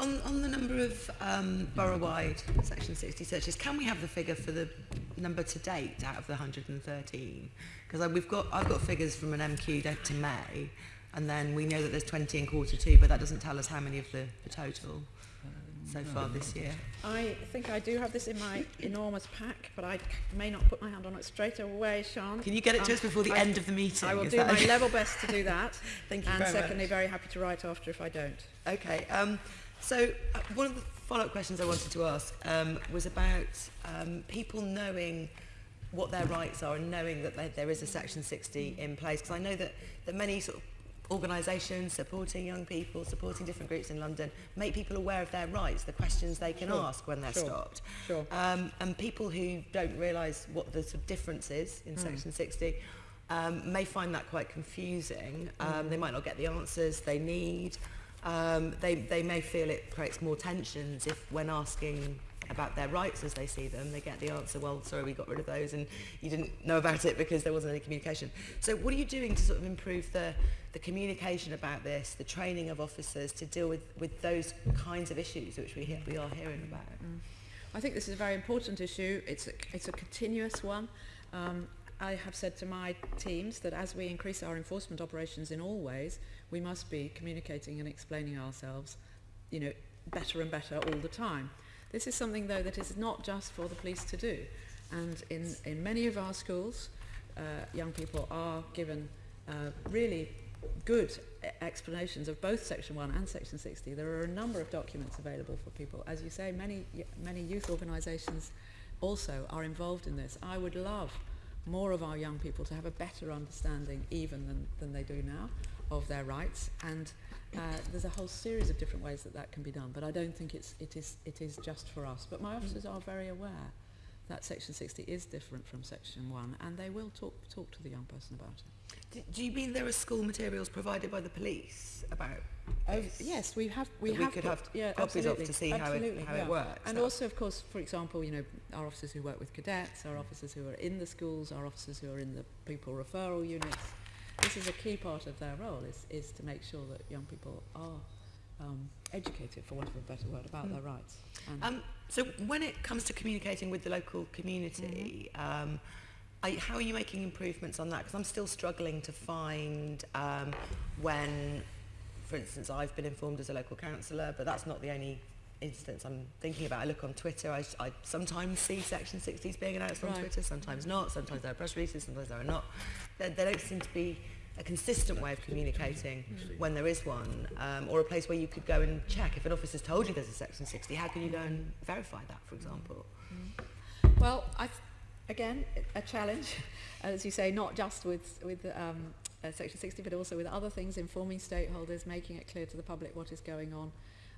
On, on the number of um, borough-wide Section 60 searches, can we have the figure for the number to date out of the 113? Because we've got, I've got figures from an MQ down to May, and then we know that there's 20 in quarter two, but that doesn't tell us how many of the, the total so far this year. I think I do have this in my enormous pack, but I may not put my hand on it straight away, Sean. Can you get it to Um, us before the I- end of the meeting? I will Is do my level best to do that. Thank you and very secondly, much. very happy to write after if I don't. Okay. Um, So uh, one of the follow-up questions I wanted to ask um, was about um, people knowing what their rights are and knowing that there, there is a Section 60 in place. Because I know that, that many sort of organisations supporting young people, supporting different groups in London, make people aware of their rights, the questions they can sure. ask when they're sure. stopped. Sure. Um, and people who don't realise what the sort of difference is in mm. Section 60 um, may find that quite confusing. Hmm. Um, mm. They might not get the answers they need um, they, they may feel it creates more tensions if when asking about their rights as they see them, they get the answer, well, sorry, we got rid of those and you didn't know about it because there wasn't any communication. So what are you doing to sort of improve the, the communication about this, the training of officers to deal with, with those kinds of issues which we, hear, we are hearing about? Mm. I think this is a very important issue. It's a, it's a continuous one. Um, I have said to my teams that as we increase our enforcement operations in all ways, we must be communicating and explaining ourselves, you know, better and better all the time. This is something, though, that is not just for the police to do. And in, in many of our schools, uh, young people are given uh, really good explanations of both Section 1 and Section 60. There are a number of documents available for people. As you say, many, many youth organisations also are involved in this. I would love more of our young people to have a better understanding even than, than they do now of their rights. And uh, there's a whole series of different ways that that can be done but I don't think it's, it, is, it is just for us. But my officers are very aware that Section 60 is different from Section 1 and they will talk, talk to the young person about it. Do, do you mean there are school materials provided by the police about Oh, yes, we have. We, have we could have yeah, copies of to see how it, how yeah. it works. And also, of course, for example, you know, our officers who work with cadets, our officers who are in the schools, our officers who are in the people referral units. This is a key part of their role is, is to make sure that young people are um, educated, for want of a better word, about Mm. their rights. And Um, so when it comes to communicating with the local community, um, are, how are you making improvements on that? Because I'm still struggling to find um, when, for instance, I've been informed as a local councillor, but that's not the only instance I'm thinking about. I look on Twitter, I, I sometimes see Section 60s being announced on Twitter, sometimes not, sometimes there are press releases, sometimes there are not. There, there don't seem to be a consistent way of communicating when there is one, um, or a place where you could go and check. If an officer's told you there's a Section 60, how can you go and verify that, for example? Well, I again, a challenge, as you say, not just with, with um, uh, Section 60, but also with other things, informing stakeholders, making it clear to the public what is going on.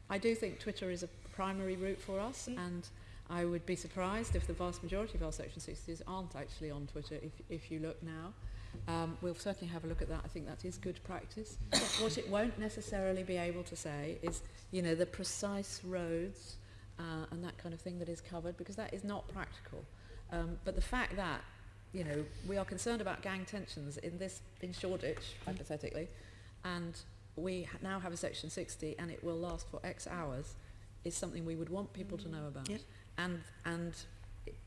I do think Twitter is a primary route for us, Mm. and I would be surprised if the vast majority of our Section 60s aren't actually on Twitter if, if you look now. Um, we'll certainly have a look at that. I think that is good practice. what it won't necessarily be able to say is, you know, the precise roads uh, and that kind of thing that is covered, because that is not practical. Um, but the fact that, you know, we are concerned about gang tensions in this, in Shoreditch, hypothetically, and we ha- now have a section 60 and it will last for X hours, is something we would want people to know about. Yeah. And, and,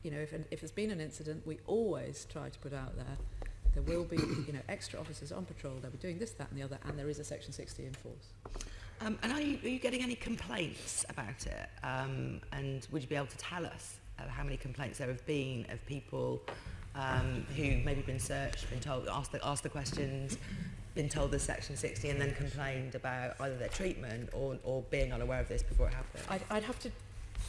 you know, if, an, if there's been an incident, we always try to put out there, there will be you know, extra officers on patrol, they'll be doing this, that and the other, and there is a Section 60 in force. Um, and are you, are you getting any complaints about it? Um, and would you be able to tell us uh, how many complaints there have been of people um, who maybe been searched, been told, asked the, asked the questions, been told the section 60 and then complained about either their treatment or, or being unaware of this before it happened? I'd, I'd have to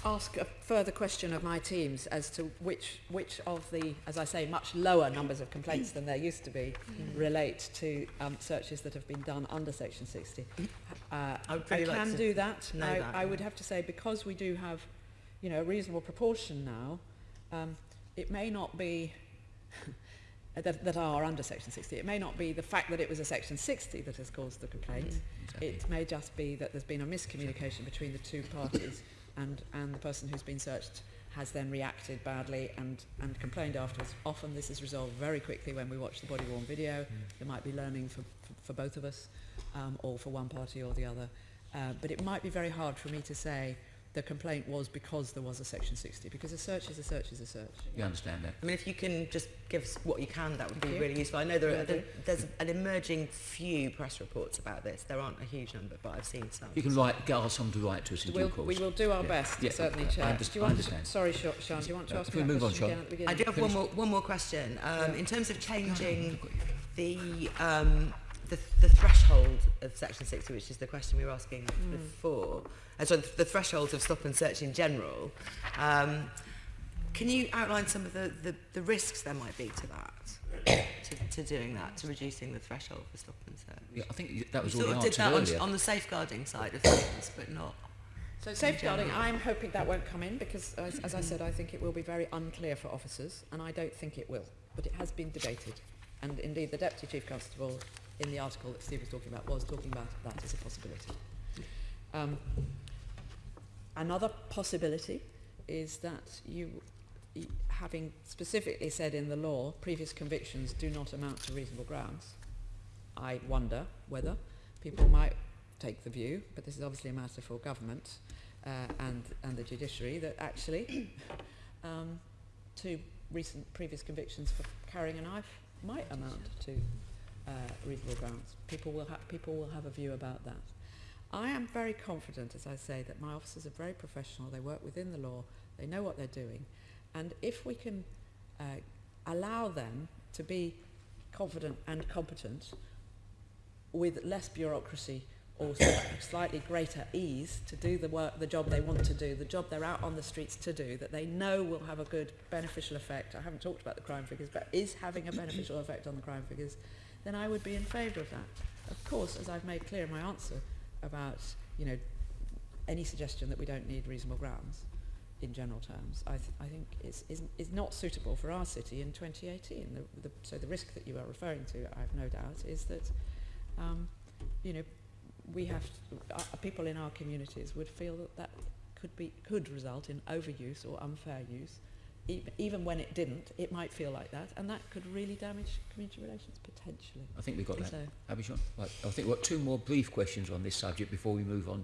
ask a further question of my teams as to which, which of the, as I say, much lower numbers of complaints than there used to be relate to um, searches that have been done under Section 60. Uh, I like can do that. I, that, I would have to say because we do have, you know, a reasonable proportion now, um, it may not be that, that are under Section 60. It may not be the fact that it was a Section 60 that has caused the complaint. It may just be that there's been a miscommunication between the two parties and, and the person who's been searched has then reacted badly and, and complained afterwards. Often this is resolved very quickly when we watch the body-worn video. Mm. There might be learning for, for, for both of us um, or for one party or the other. Uh, but it might be very hard for me to say the complaint was because there was a section 60 because a search is a search is a search. You understand that? I mean, if you can just give us what you can, that would be you. really useful. I know there Will are, there, there's an emerging few press reports about this. There aren't a huge number, but I've seen some. You can write, get ask someone to write to us in We'll, due course. we will do our Yeah. best, Yeah, certainly, I Chair. underst- do you I want understand. To, sorry, Sean, Sean, do you want to Uh, ask if me we that move on, question Sean. at the beginning? I do have one more, one more question. Um, Yeah. In terms of changing the, um, the, the threshold of Section 60, which is the question we were asking mm. before, uh, sorry, the thresholds of stop and search in general, um, can you outline some of the, the, the risks there might be to that, to, to doing that, to reducing the threshold for stop and search? Yeah, I think that was you all sort of did that earlier. on, on the safeguarding side of things, but not So safeguarding, I'm hoping that won't come in because, as, as I said, I think it will be very unclear for officers, and I don't think it will. But it has been debated, and indeed the Deputy Chief Constable in the article that Steve was talking about was talking about that as a possibility. Um, another possibility is that you, having specifically said in the law, previous convictions do not amount to reasonable grounds. I wonder whether people might take the view, but this is obviously a matter for government uh, and, and the judiciary, that actually um, two recent previous convictions for carrying a knife might amount to uh, reasonable grounds. People will, people will have a view about that. I am very confident, as I say, that my officers are very professional, they work within the law, they know what they're doing, and if we can uh, allow them to be confident and competent with less bureaucracy or slightly greater ease to do the work, the job they want to do, the job they're out on the streets to do, that they know will have a good beneficial effect. I haven't talked about the crime figures, but is having a beneficial effect on the crime figures, then I would be in favour of that. Of course, as I've made clear in my answer about, you know, any suggestion that we don't need reasonable grounds in general terms, I, th- I think is, is, not suitable for our city in 2018. The, the, so the risk that you are referring to, I have no doubt, is that, um, you know, we have to, uh, people in our communities would feel that that could be could result in overuse or unfair use. e even when it didn't, it might feel like that, and that could really damage community relations potentially. I think we've got so. that. Abhishon, right, I think we've got two more brief questions on this subject before we move on to.